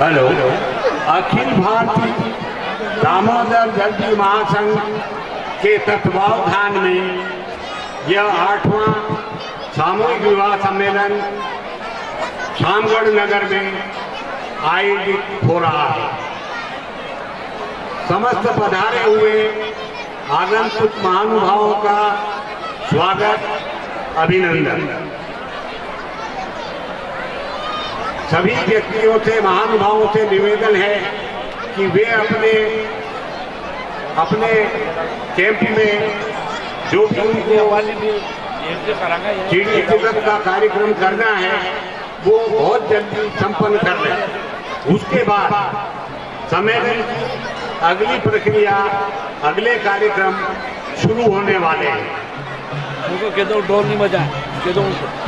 Hello. Akhil Bharatiya Damodar जल्दी महासंघ के तत्वावधान में यह आठवां सामूहिक विवाह सम्मेलन शामगढ़ नगर में आयोजित हो रहा है। समस्त पधारे हुए आगंतुक महानुभावों का स्वागत, अभिनंदन। सभी व्यक्तियों से, महानुभावों से निवेदन है कि वे अपने अपने कैंप में जो भी चिड़ी का कार्यक्रम करना है, वो बहुत जल्दी संपन्न कर लें। उसके बाद सम्मेलन की अगली प्रक्रिया, अगले कार्यक्रम शुरू होने वाले हैं। उनको कह दो ढोल नहीं बजाए कह दो उनको